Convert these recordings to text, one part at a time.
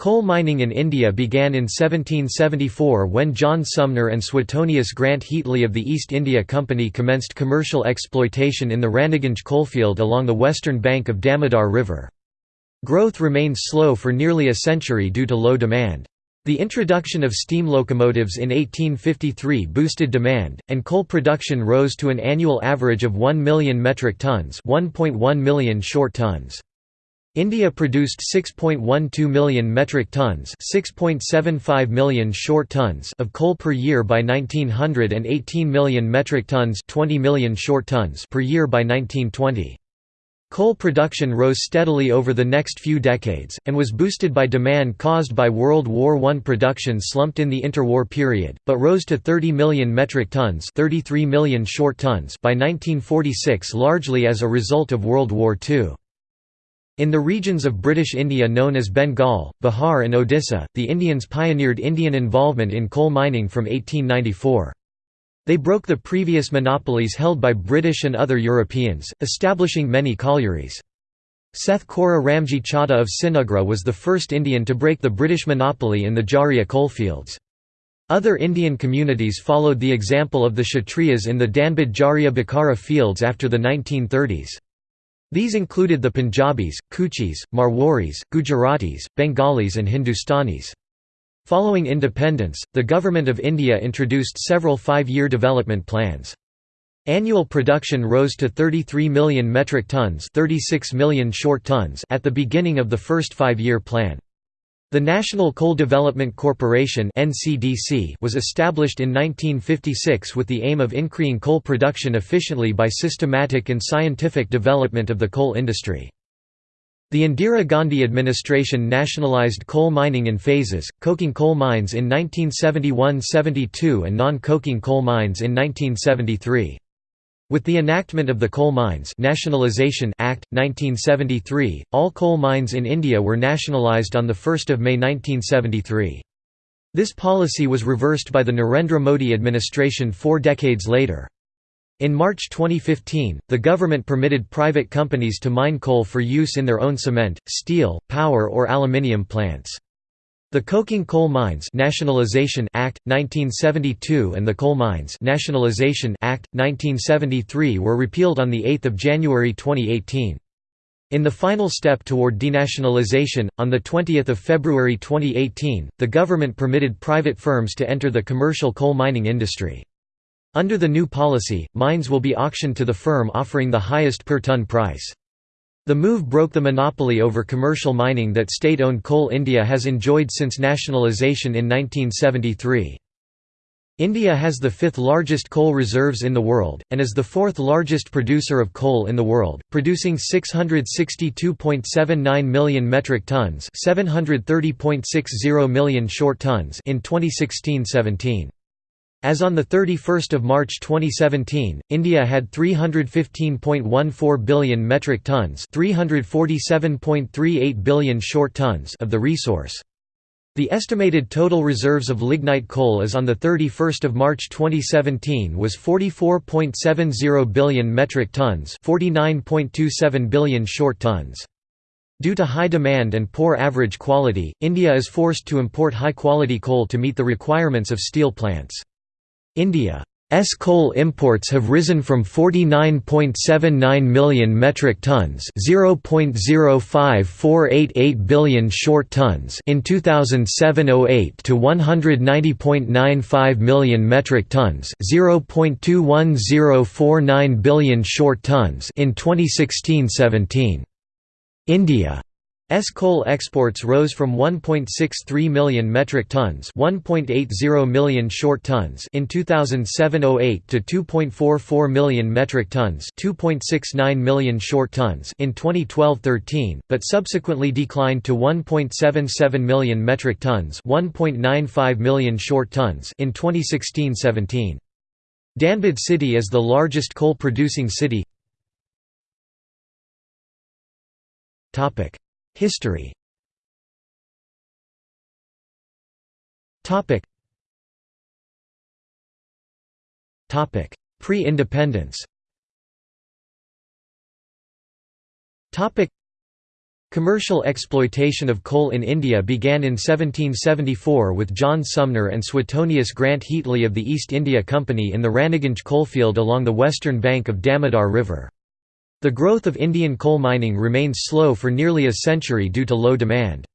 Coal mining in India began in 1774 when John Sumner and Suetonius Grant Heatley of the East India Company commenced commercial exploitation in the Raniganj coalfield along the western bank of Damodar River. Growth remained slow for nearly a century due to low demand. The introduction of steam locomotives in 1853 boosted demand, and coal production rose to an annual average of 1 million metric tons 1.1 million short tons. India produced 6.12 million metric tons 6.75 million short tons of coal per year by 1900 and 18 million metric tons 20 million short tons per year by 1920. Coal production rose steadily over the next few decades, and was boosted by demand caused by World War I production slumped in the interwar period, but rose to 30 million metric tons 33 million short tons by 1946 largely as a result of World War II. In the regions of British India known as Bengal, Bihar and Odisha, the Indians pioneered Indian involvement in coal mining from 1894. They broke the previous monopolies held by British and other Europeans, establishing many collieries. Seth Kora Ramji Chadha of Sinugra was the first Indian to break the British monopoly in the Jharia coalfields. Other Indian communities followed the example of the Kshatriyas in the Dhanbad Jharia Bokaro fields after the 1930s. These included the Punjabis, Kuchis, Marwaris, Gujaratis, Bengalis and Hindustanis. Following independence, the Government of India introduced several five-year development plans. Annual production rose to 33 million metric tons 36 million short tons at the beginning of the first five-year plan. The National Coal Development Corporation was established in 1956 with the aim of increasing coal production efficiently by systematic and scientific development of the coal industry. The Indira Gandhi administration nationalized coal mining in phases, coking coal mines in 1971–72 and non-coking coal mines in 1973. With the enactment of the Coal Mines Nationalisation Act, 1973, all coal mines in India were nationalised on 1 May 1973. This policy was reversed by the Narendra Modi administration four decades later. In March 2015, the government permitted private companies to mine coal for use in their own cement, steel, power or aluminium plants. The Coking Coal Mines Nationalization Act 1972 and the Coal Mines Nationalization Act 1973 were repealed on the 8th of January 2018. In the final step toward denationalization, on 20 February 2018, the government permitted private firms to enter the commercial coal mining industry. Under the new policy, mines will be auctioned to the firm offering the highest per ton price. The move broke the monopoly over commercial mining that state-owned Coal India has enjoyed since nationalisation in 1973. India has the fifth largest coal reserves in the world, and is the fourth largest producer of coal in the world, producing 662.79 million metric tons 730.60 million short tons in 2016–17. As on 31 March 2017, India had 315.14 billion metric tons 347.38 billion short tons of the resource. The estimated total reserves of lignite coal as on 31 March 2017 was 44.70 billion metric tons 49.27 billion short tons. Due to high demand and poor average quality, India is forced to import high-quality coal to meet the requirements of steel plants. India's coal imports have risen from 49.79 million metric tons (0.05488 billion short tons) in 2007-08 to 190.95 million metric tons (0.21049 billion short tons) in 2016-17. India S coal exports rose from 1.63 million metric tons, 1.80 million short tons in 2007-08 to 2.44 million metric tons, 2.69 million short tons in 2012-13, but subsequently declined to 1.77 million metric tons, 1.95 million short tons in 2016-17. Dhanbad city is the largest coal producing city. Topic History. Pre-independence. Commercial exploitation of coal in India began in 1774 with John Sumner and Suetonius Grant Heatley of the East India Company in the Raniganj coalfield along the western bank of Damodar River. The growth of Indian coal mining remained slow for nearly a century due to low demand.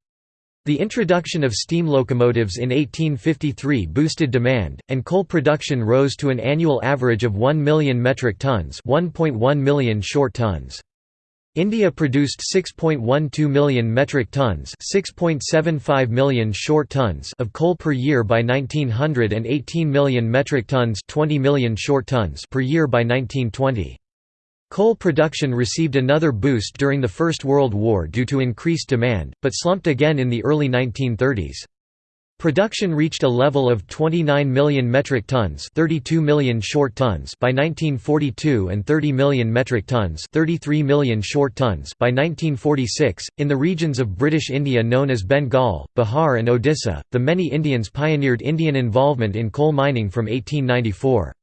The introduction of steam locomotives in 1853 boosted demand, and coal production rose to an annual average of 1 million metric tons 1.1 million short tons. India produced 6.12 million metric tons 6.75 million short tons of coal per year by 1900 and 18 million metric tons 20 million short tons per year by 1920. Coal production received another boost during the First World War due to increased demand, but slumped again in the early 1930s. Production reached a level of 29 million metric tons 32 million short tons by 1942 and 30 million metric tons 33 million short tons by 1946. In the regions of British India known as Bengal, Bihar and Odisha, the many Indians pioneered Indian involvement in coal mining from 1894.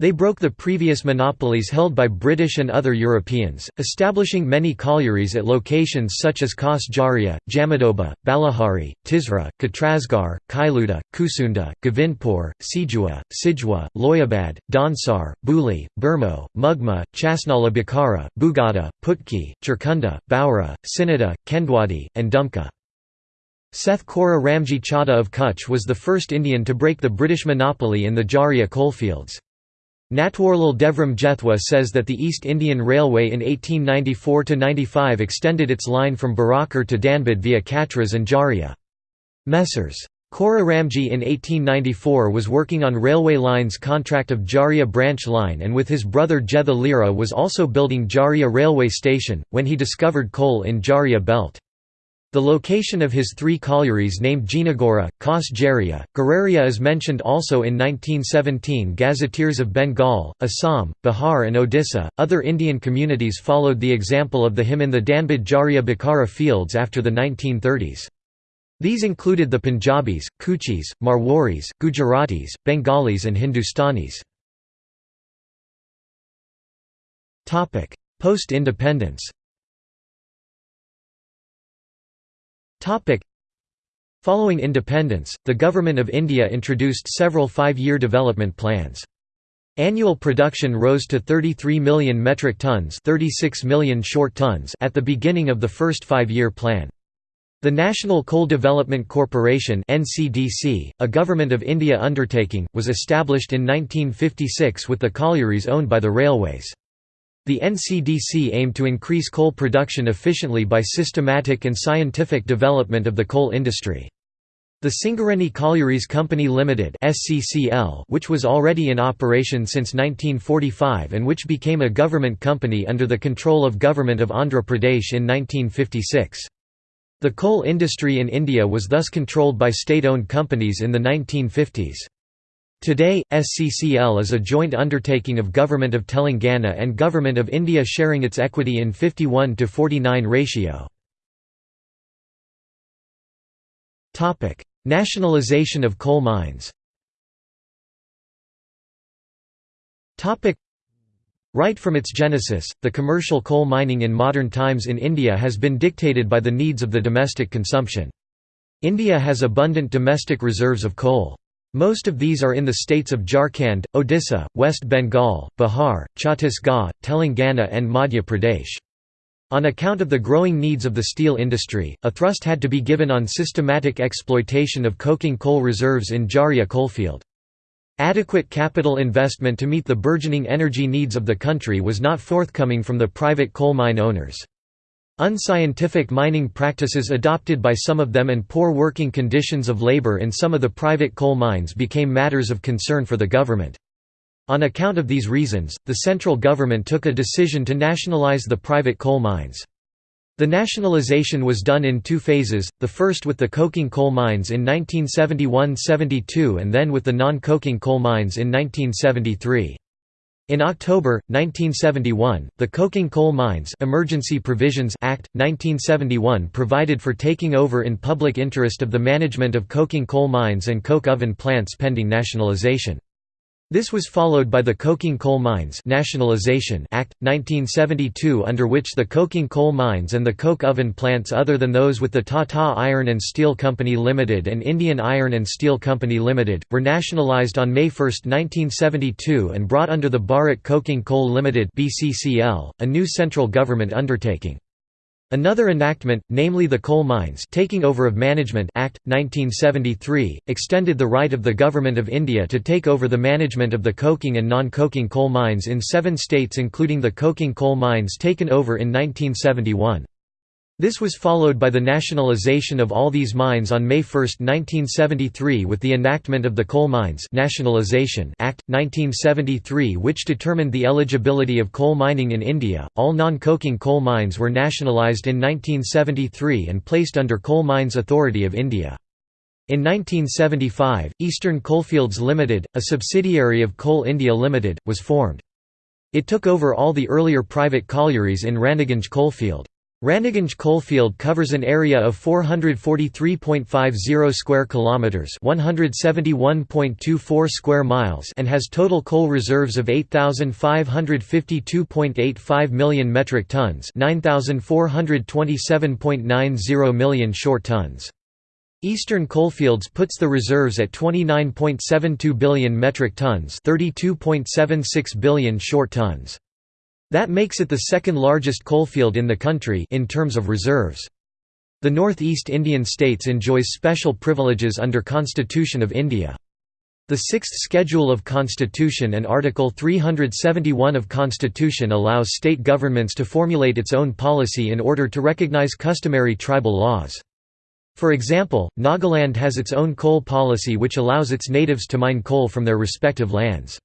They broke the previous monopolies held by British and other Europeans, establishing many collieries at locations such as Khas Jharia, Jamadoba, Balihari, Tisra, Katrasgarh, Kailudih, Kusunda, Govindpur, Sijua, Sijwa, Loyabad, Dhansar, Bhuli, Bermo, Mugma, Chasnala Bokaro, Bugada, Putki, Chirkunda, Baura, Sinada, Kendwadi, and Dumka. Seth Kora Ramji Chadha of Kutch was the first Indian to break the British monopoly in the Jharia coalfields. Natwarlal Devram Jethwa says that the East Indian Railway in 1894–95 extended its line from Barakar to Dhanbad via Katras and Jharia. Messrs. Kora Ramji in 1894 was working on railway lines contract of Jharia branch line and with his brother Jetha Lira was also building Jharia railway station, when he discovered coal in Jharia belt. The location of his three collieries named Jinagora, Khas Jharia, Gureria is mentioned also in 1917 Gazetteers of Bengal, Assam, Bihar, and Odisha. Other Indian communities followed the example of the him in the Dhanbad Jharia Bokaro fields after the 1930s. These included the Punjabis, Kuchis, Marwaris, Gujaratis, Bengalis, and Hindustanis. Post Following independence, the Government of India introduced several five-year development plans. Annual production rose to 33 million metric tons 36 million short tons at the beginning of the first five-year plan. The National Coal Development Corporation NCDC, a Government of India undertaking, was established in 1956 with the collieries owned by the railways. The NCDC aimed to increase coal production efficiently by systematic and scientific development of the coal industry. The Singareni Collieries Company Limited (SCCL), which was already in operation since 1945 and which became a government company under the control of Government of Andhra Pradesh in 1956. The coal industry in India was thus controlled by state-owned companies in the 1950s. Today, SCCL is a joint undertaking of Government of Telangana and Government of India sharing its equity in 51 to 49 ratio. Nationalisation of coal mines Right from its genesis, the commercial coal mining in modern times in India has been dictated by the needs of the domestic consumption. India has abundant domestic reserves of coal. Most of these are in the states of Jharkhand, Odisha, West Bengal, Bihar, Chhattisgarh, Telangana and Madhya Pradesh. On account of the growing needs of the steel industry, a thrust had to be given on systematic exploitation of coking coal reserves in Jharia coalfield. Adequate capital investment to meet the burgeoning energy needs of the country was not forthcoming from the private coal mine owners. Unscientific mining practices adopted by some of them and poor working conditions of labor in some of the private coal mines became matters of concern for the government. On account of these reasons, the central government took a decision to nationalize the private coal mines. The nationalization was done in two phases, the first with the coking coal mines in 1971–72 and then with the non-coking coal mines in 1973. In October, 1971, the Coking Coal Mines Emergency Provisions Act, 1971 provided for taking over in public interest of the management of coking coal mines and coke oven plants pending nationalization. This was followed by the Coking Coal Mines Nationalization Act, 1972 under which the coking coal mines and the coke oven plants other than those with the Tata Iron and Steel Company Limited and Indian Iron and Steel Company Limited, were nationalized on May 1, 1972 and brought under the Bharat Coking Coal Limited a new central government undertaking. Another enactment, namely the Coal Mines Taking Over of Management Act, 1973, extended the right of the Government of India to take over the management of the coking and non-coking coal mines in seven states including the coking coal mines taken over in 1971. This was followed by the nationalization of all these mines on May 1, 1973 with the enactment of the Coal Mines Nationalization Act, 1973 which determined the eligibility of coal mining in India. All non-coking coal mines were nationalized in 1973 and placed under Coal Mines Authority of India. In 1975, Eastern Coalfields Limited, a subsidiary of Coal India Limited, was formed. It took over all the earlier private collieries in Raniganj coalfield. Raniganj coalfield covers an area of 443.50 square kilometers, 171.24 square miles, and has total coal reserves of 8,552.85 million metric tons, 9,427.90 million short tons. Eastern Coalfields puts the reserves at 29.72 billion metric tons, 32.76 billion short tons. That makes it the second largest coalfield in the country in terms of reserves. The Northeast Indian states enjoys special privileges under Constitution of India. The Sixth Schedule of Constitution and Article 371 of Constitution allows state governments to formulate its own policy in order to recognize customary tribal laws. For example, Nagaland has its own coal policy which allows its natives to mine coal from their respective lands.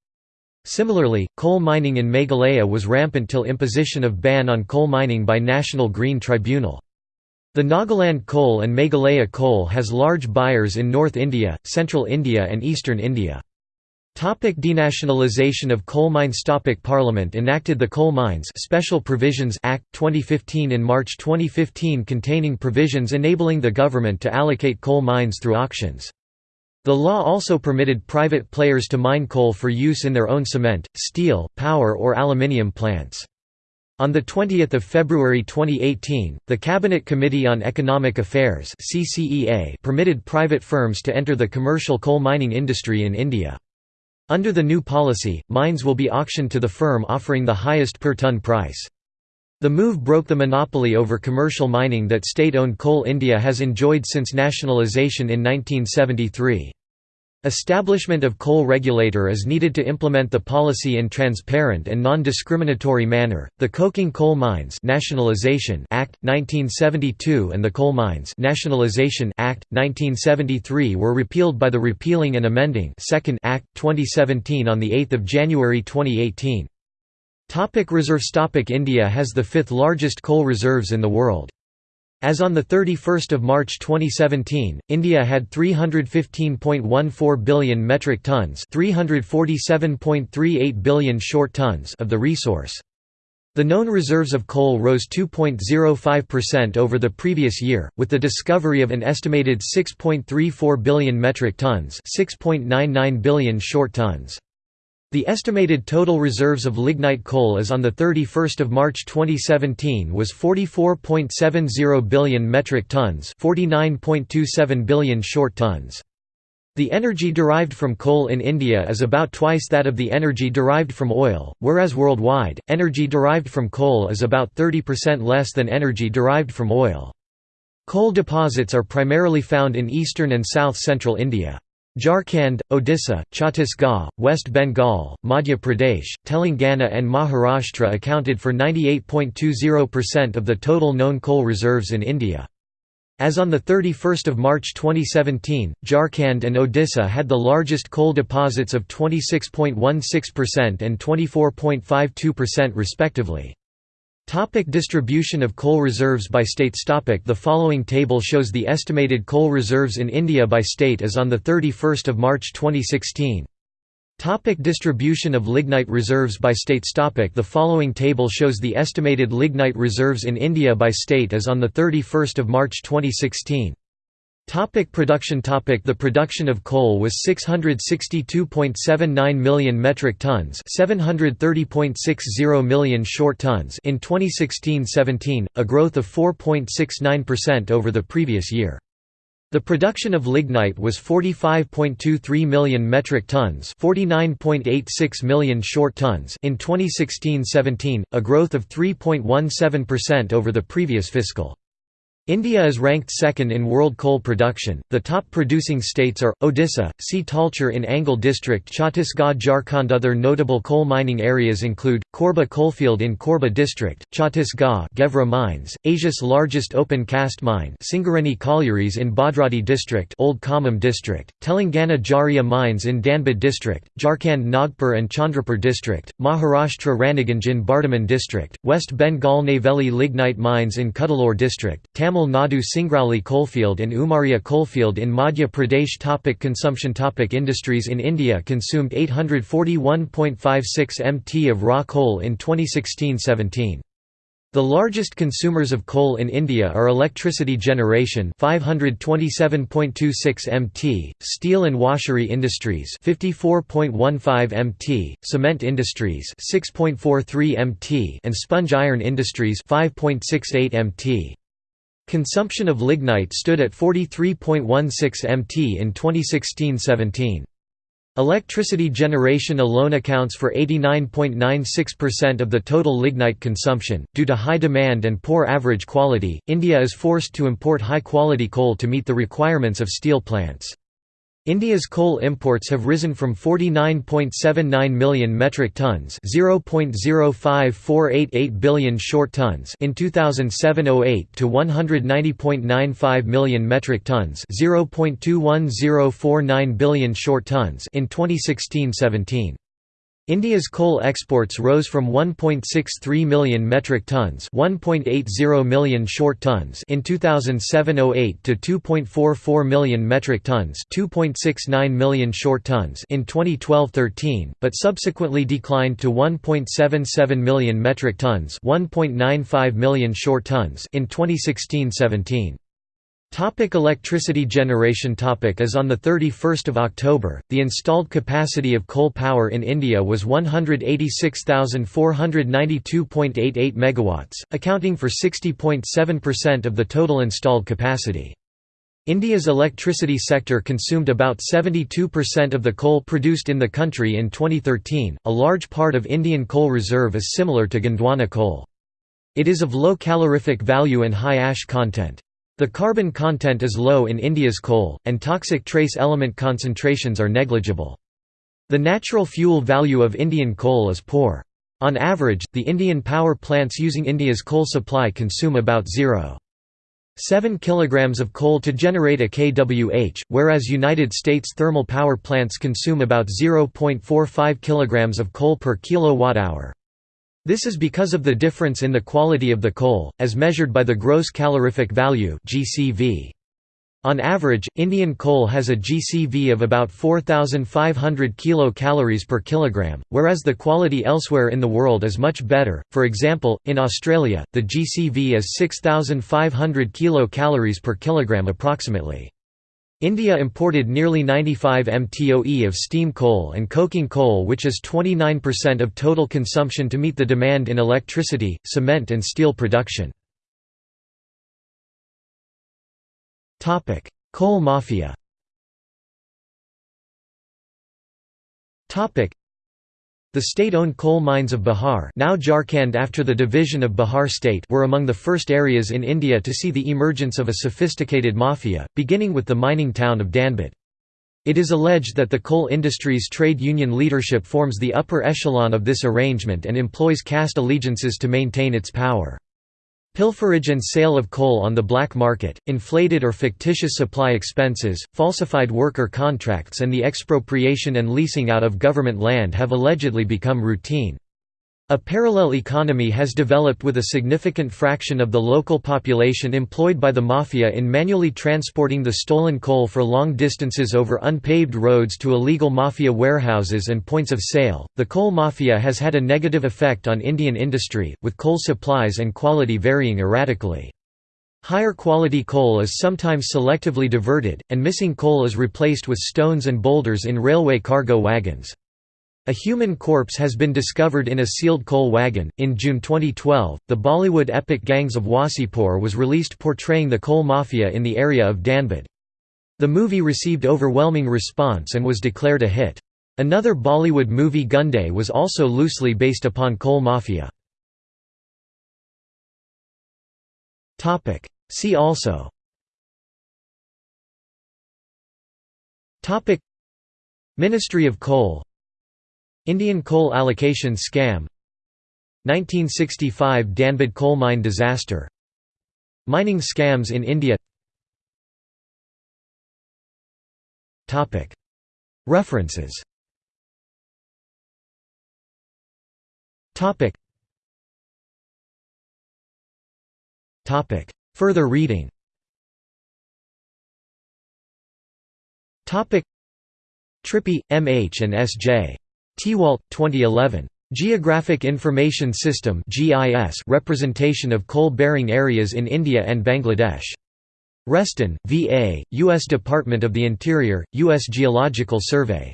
Similarly, coal mining in Meghalaya was rampant till imposition of ban on coal mining by National Green Tribunal. The Nagaland coal and Meghalaya coal has large buyers in North India, Central India and Eastern India. Topic denationalization of coal mines Topic Parliament enacted the Coal Mines Special Provisions Act 2015 in March 2015 containing provisions enabling the government to allocate coal mines through auctions. The law also permitted private players to mine coal for use in their own cement, steel, power or aluminium plants. On 20 February 2018, the Cabinet Committee on Economic Affairs permitted private firms to enter the commercial coal mining industry in India. Under the new policy, mines will be auctioned to the firm offering the highest per ton price. The move broke the monopoly over commercial mining that state-owned Coal India has enjoyed since nationalisation in 1973. Establishment of coal regulator is needed to implement the policy in transparent and non-discriminatory manner. The Coking Coal Mines Nationalization Act 1972 and the Coal Mines Nationalization Act 1973 were repealed by the Repealing and Amending Second Act 2017 on the 8th of January 2018. Topic reserves Topic India has the fifth largest coal reserves in the world. As on 31 March 2017, India had 315.14 billion metric tons 347.38 billion short tons of the resource. The known reserves of coal rose 2.05% over the previous year, with the discovery of an estimated 6.34 billion metric tons 6.99 billion short tons. The estimated total reserves of lignite coal as on 31 March 2017 was 44.70 billion metric tons 49.27 billion short tons. The energy derived from coal in India is about twice that of the energy derived from oil, whereas worldwide, energy derived from coal is about 30% less than energy derived from oil. Coal deposits are primarily found in eastern and south-central India. Jharkhand, Odisha, Chhattisgarh, West Bengal, Madhya Pradesh, Telangana and Maharashtra accounted for 98.20% of the total known coal reserves in India. As on 31 March 2017, Jharkhand and Odisha had the largest coal deposits of 26.16% and 24.52% respectively. Topic distribution of coal reserves by states Topic The following table shows the estimated coal reserves in India by state as on 31 March 2016. Topic distribution of lignite reserves by states Topic The following table shows the estimated lignite reserves in India by state as on 31 March 2016. Topic production topic The production of coal was 662.79 million metric tons 730.60 million short tons in 2016–17, a growth of 4.69% over the previous year. The production of lignite was 45.23 million metric tons 49.86 million short tons in 2016–17, a growth of 3.17% over the previous fiscal. India is ranked second in world coal production. The top producing states are Odisha, see Talcher in Angul district, Chhattisgarh, Jharkhand. Other notable coal mining areas include Korba coalfield in Korba district, Chhattisgarh, Gevra mines, Asia's largest open cast mine, Singareni collieries in Bhadradri district, Old Khammam district, Telangana Jharia mines in Dhanbad district, Jharkhand Nagpur and Chandrapur district, Maharashtra Raniganj in Bardhaman district, West Bengal Neyveli lignite mines in Cuddalore district, Tamil Tamil Nadu Singrauli coalfield and Umaria coalfield in Madhya Pradesh topic Consumption topic Industries in India consumed 841.56 mt of raw coal in 2016–17. The largest consumers of coal in India are electricity generation 527.26 mt, steel and washery industries 54.15 mt, cement industries 6.43 mt and sponge iron industries 5.68 mt. Consumption of lignite stood at 43.16 mt in 2016–17. Electricity generation alone accounts for 89.96% of the total lignite consumption. Due to high demand and poor average quality, India is forced to import high quality coal to meet the requirements of steel plants. India's coal imports have risen from 49.79 million metric tons (0.05488 billion short tons) in 2007-08 to 190.95 million metric tons (0.21049 billion short tons) in 2016-17. India's coal exports rose from 1.63 million metric tons, 1.80 million short tons in 2007-08 to 2.44 million metric tons, 2.69 million short tons in 2012-13, but subsequently declined to 1.77 million metric tons, 1.95 million short tons in 2016-17. Topic electricity generation topic As on 31 October, the installed capacity of coal power in India was 186,492.88 MW, accounting for 60.7% of the total installed capacity. India's electricity sector consumed about 72% of the coal produced in the country in 2013. A large part of Indian coal reserve is similar to Gondwana coal. It is of low calorific value and high ash content. The carbon content is low in India's coal, and toxic trace element concentrations are negligible. The natural fuel value of Indian coal is poor. On average, the Indian power plants using India's coal supply consume about 0.7 kg of coal to generate a kWh, whereas United States thermal power plants consume about 0.45 kg of coal per kilowatt-hour. This is because of the difference in the quality of the coal, as measured by the gross calorific value (GCV). On average, Indian coal has a GCV of about 4,500 kilocalories per kilogram, whereas the quality elsewhere in the world is much better. For example, in Australia, the GCV is 6,500 kilocalories per kilogram approximately. India imported nearly 95 mtoe of steam coal and coking coal which is 29% of total consumption to meet the demand in electricity, cement and steel production. Coal mafia the state-owned coal mines of Bihar now Jharkhand after the division of Bihar state were among the first areas in India to see the emergence of a sophisticated mafia, beginning with the mining town of Dhanbad. It is alleged that the coal industry's trade union leadership forms the upper echelon of this arrangement and employs caste allegiances to maintain its power. Pilferage and sale of coal on the black market, inflated or fictitious supply expenses, falsified worker contracts and the expropriation and leasing out of government land have allegedly become routine. A parallel economy has developed with a significant fraction of the local population employed by the mafia in manually transporting the stolen coal for long distances over unpaved roads to illegal mafia warehouses and points of sale. The coal mafia has had a negative effect on Indian industry, with coal supplies and quality varying erratically. Higher quality coal is sometimes selectively diverted, and missing coal is replaced with stones and boulders in railway cargo wagons. A human corpse has been discovered in a sealed coal wagon. In June 2012, the Bollywood epic Gangs of Wasseypur was released portraying the coal mafia in the area of Dhanbad. The movie received overwhelming response and was declared a hit. Another Bollywood movie Gunday was also loosely based upon coal mafia. See also Ministry of Coal Indian coal allocation scam 1965 Dhanbad coal mine disaster Mining scams in India References Further reading Trippi, M. H. and S. J. Tewalt, 2011. Geographic Information System representation of coal-bearing areas in India and Bangladesh. Reston, V.A., U.S. Department of the Interior, U.S. Geological Survey.